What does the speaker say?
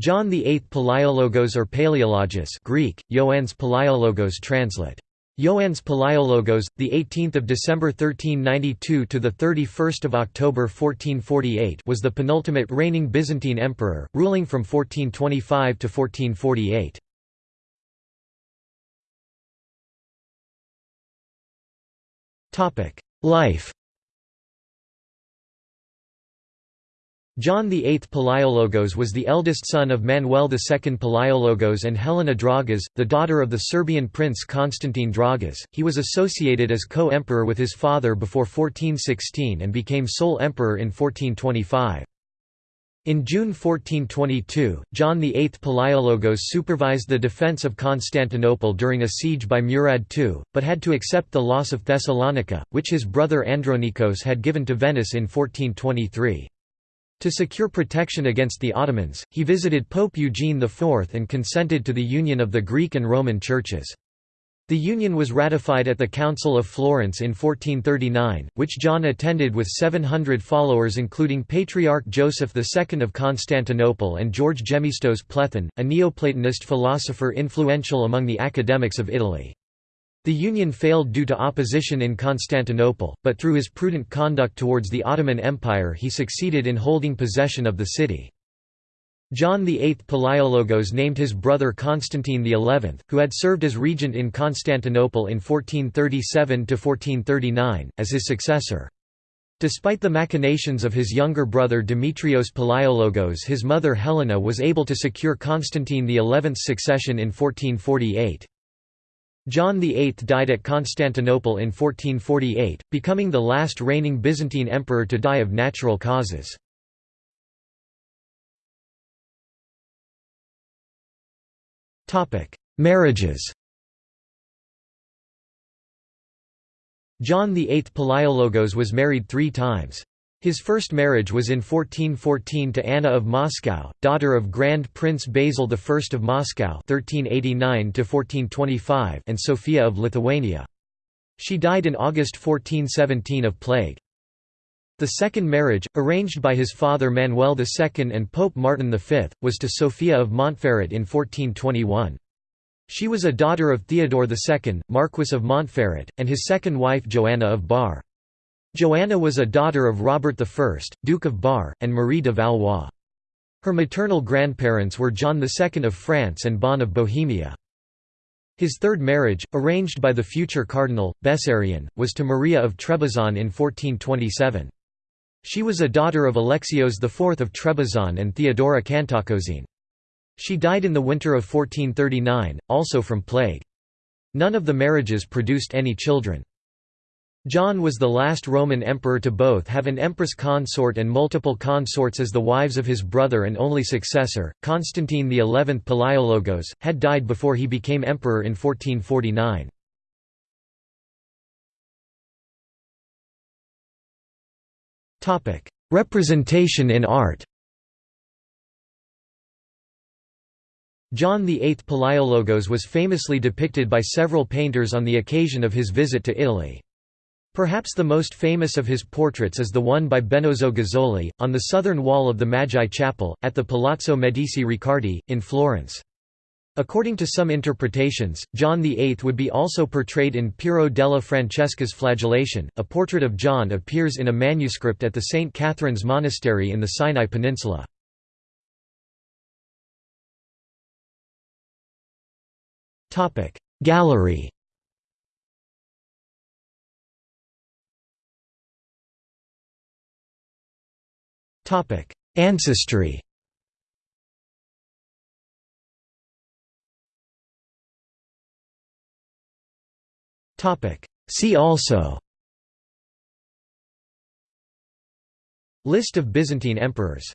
John VIII Palaiologos or Paleologus Greek, Ioannes Palaiologos translate. Ioannes Palaiologos, the 18th of December 1392 to the 31st of October 1448, was the penultimate reigning Byzantine emperor, ruling from 1425 to 1448. Topic: Life John VIII Palaiologos was the eldest son of Manuel II Palaiologos and Helena Dragas, the daughter of the Serbian prince Constantine Dragas. He was associated as co-emperor with his father before 1416 and became sole emperor in 1425. In June 1422, John VIII Palaiologos supervised the defence of Constantinople during a siege by Murad II, but had to accept the loss of Thessalonica, which his brother Andronikos had given to Venice in 1423. To secure protection against the Ottomans, he visited Pope Eugene IV and consented to the union of the Greek and Roman churches. The union was ratified at the Council of Florence in 1439, which John attended with 700 followers including Patriarch Joseph II of Constantinople and George Gemistos Plethon, a Neoplatonist philosopher influential among the academics of Italy. The union failed due to opposition in Constantinople, but through his prudent conduct towards the Ottoman Empire he succeeded in holding possession of the city. John VIII Palaiologos named his brother Constantine XI, who had served as regent in Constantinople in 1437–1439, as his successor. Despite the machinations of his younger brother Demetrios Palaiologos his mother Helena was able to secure Constantine XI's succession in 1448. John VIII died at Constantinople in 1448, becoming the last reigning Byzantine emperor to die of natural causes. Marriages John VIII Palaiologos was married three times. His first marriage was in 1414 to Anna of Moscow, daughter of Grand Prince Basil I of Moscow (1389–1425) and Sophia of Lithuania. She died in August 1417 of plague. The second marriage, arranged by his father Manuel II and Pope Martin V, was to Sophia of Montferrat in 1421. She was a daughter of Theodore II, Marquess of Montferrat, and his second wife Joanna of Bar. Joanna was a daughter of Robert I, Duke of Bar, and Marie de Valois. Her maternal grandparents were John II of France and Bonne of Bohemia. His third marriage, arranged by the future cardinal, Bessarion, was to Maria of Trebizond in 1427. She was a daughter of Alexios IV of Trebizond and Theodora Cantacuzene. She died in the winter of 1439, also from plague. None of the marriages produced any children. John was the last Roman emperor to both have an empress consort and multiple consorts as the wives of his brother and only successor, Constantine XI Palaiologos, had died before he became emperor in 1449. Representation in art John VIII Palaiologos was famously depicted by several painters on the occasion of his visit to Italy. Perhaps the most famous of his portraits is the one by Benozzo Gozzoli, on the southern wall of the Magi Chapel, at the Palazzo Medici Riccardi, in Florence. According to some interpretations, John VIII would be also portrayed in Piero della Francesca's Flagellation. A portrait of John appears in a manuscript at the St. Catherine's Monastery in the Sinai Peninsula. Gallery Ancestry. See also. List of Byzantine emperors